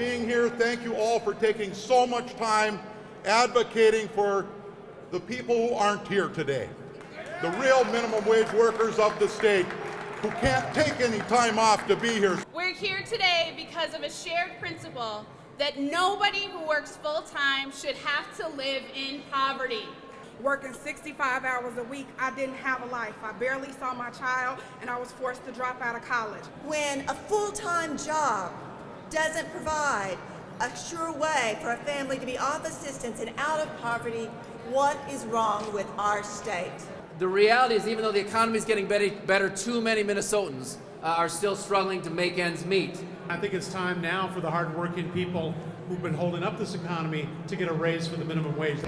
being here. Thank you all for taking so much time advocating for the people who aren't here today. The real minimum wage workers of the state who can't take any time off to be here. We're here today because of a shared principle that nobody who works full time should have to live in poverty. Working 65 hours a week, I didn't have a life. I barely saw my child, and I was forced to drop out of college. When a full-time job doesn't provide a sure way for a family to be off assistance and out of poverty, what is wrong with our state? The reality is, even though the economy is getting better, better, too many Minnesotans uh, are still struggling to make ends meet. I think it's time now for the hardworking people who've been holding up this economy to get a raise for the minimum wage.